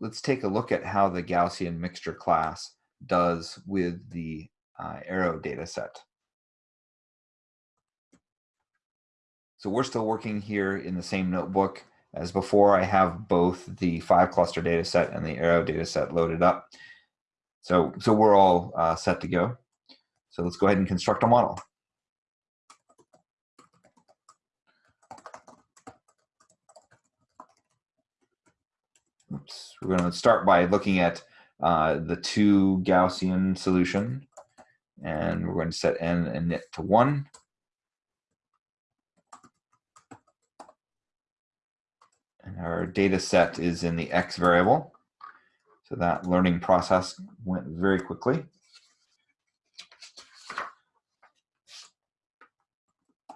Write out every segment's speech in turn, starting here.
let's take a look at how the Gaussian mixture class does with the uh, arrow data set. So we're still working here in the same notebook as before. I have both the five cluster data set and the arrow data set loaded up. So, so we're all uh, set to go. So let's go ahead and construct a model. Oops. We're going to start by looking at uh, the two Gaussian solution. And we're going to set n and init to 1. And our data set is in the x variable. So that learning process went very quickly.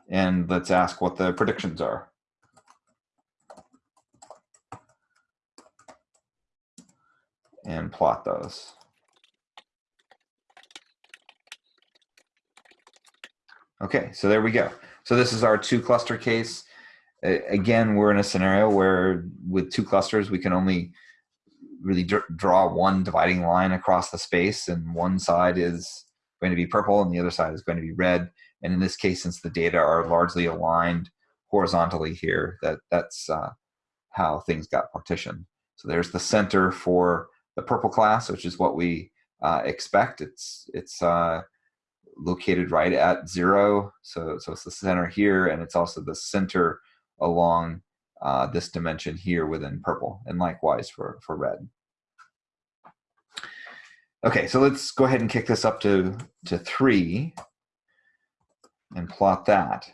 And let's ask what the predictions are. and plot those. Okay, so there we go. So this is our two cluster case. Again, we're in a scenario where with two clusters, we can only really draw one dividing line across the space and one side is going to be purple and the other side is going to be red. And in this case, since the data are largely aligned horizontally here, that, that's uh, how things got partitioned. So there's the center for the purple class, which is what we uh, expect. It's it's uh, located right at zero, so so it's the center here, and it's also the center along uh, this dimension here within purple, and likewise for for red. Okay, so let's go ahead and kick this up to to three and plot that.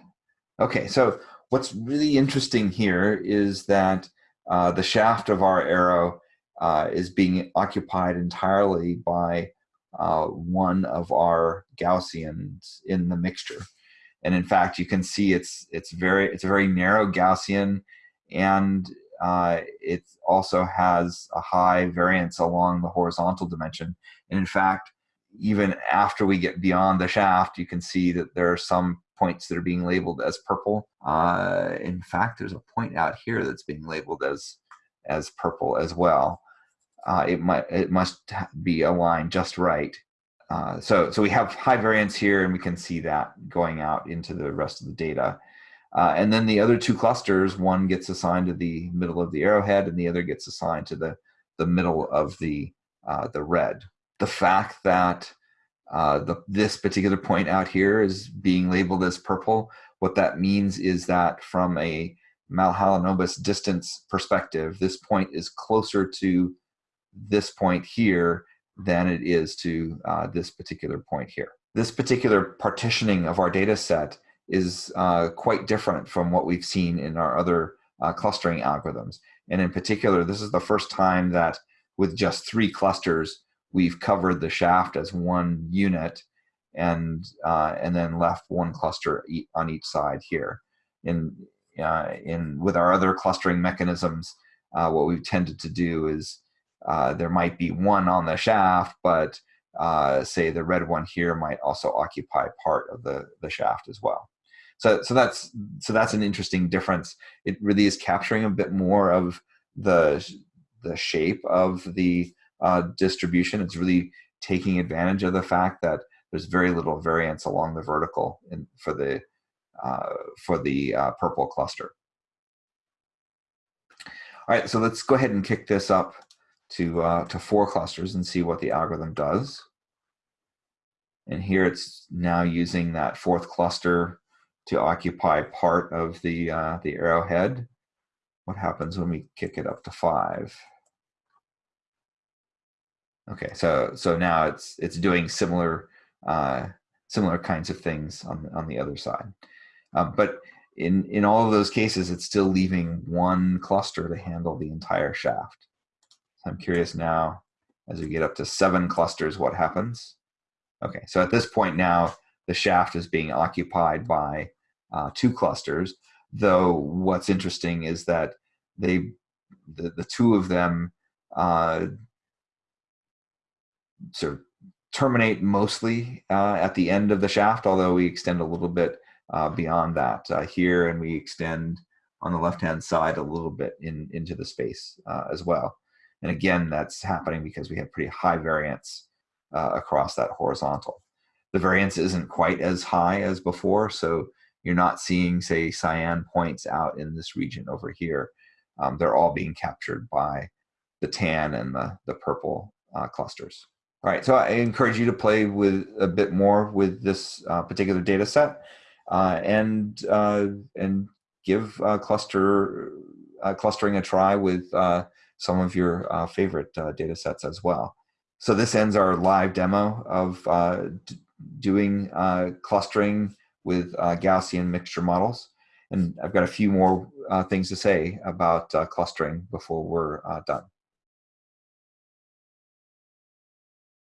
Okay, so what's really interesting here is that uh, the shaft of our arrow uh, is being occupied entirely by uh, one of our Gaussians in the mixture. And in fact, you can see it's it's very it's a very narrow Gaussian, and uh, it also has a high variance along the horizontal dimension. And in fact, even after we get beyond the shaft, you can see that there are some points that are being labeled as purple. Uh, in fact, there's a point out here that's being labeled as as purple as well uh, it might it must be aligned just right. Uh, so so we have high variance here, and we can see that going out into the rest of the data. Uh, and then the other two clusters, one gets assigned to the middle of the arrowhead, and the other gets assigned to the the middle of the uh, the red. The fact that uh, the, this particular point out here is being labeled as purple, what that means is that from a Mahalanobis distance perspective, this point is closer to this point here than it is to uh, this particular point here. This particular partitioning of our data set is uh, quite different from what we've seen in our other uh, clustering algorithms. And in particular, this is the first time that with just three clusters, we've covered the shaft as one unit and uh, and then left one cluster on each side here. In, uh, in with our other clustering mechanisms, uh, what we've tended to do is uh, there might be one on the shaft, but uh, say the red one here might also occupy part of the, the shaft as well. So, so that's so that's an interesting difference. It really is capturing a bit more of the the shape of the uh, distribution. It's really taking advantage of the fact that there's very little variance along the vertical in, for the uh, for the uh, purple cluster. All right, so let's go ahead and kick this up to, uh, to four clusters and see what the algorithm does. And here it's now using that fourth cluster to occupy part of the, uh, the arrowhead. What happens when we kick it up to five? Okay, so so now it's it's doing similar uh, similar kinds of things on on the other side, uh, but in in all of those cases, it's still leaving one cluster to handle the entire shaft. So I'm curious now, as we get up to seven clusters, what happens? Okay, so at this point now, the shaft is being occupied by uh, two clusters, though what's interesting is that they, the, the two of them uh, sort of terminate mostly uh, at the end of the shaft, although we extend a little bit uh, beyond that uh, here, and we extend on the left-hand side a little bit in into the space uh, as well. And again, that's happening because we have pretty high variance uh, across that horizontal. The variance isn't quite as high as before, so you're not seeing, say, cyan points out in this region over here. Um, they're all being captured by the tan and the, the purple uh, clusters. All right, so I encourage you to play with a bit more with this uh, particular data set uh, and, uh, and give uh, cluster, clustering a try with some of your uh, favorite uh, data sets as well. So this ends our live demo of uh, doing clustering with Gaussian mixture models. And I've got a few more things to say about clustering before we're done.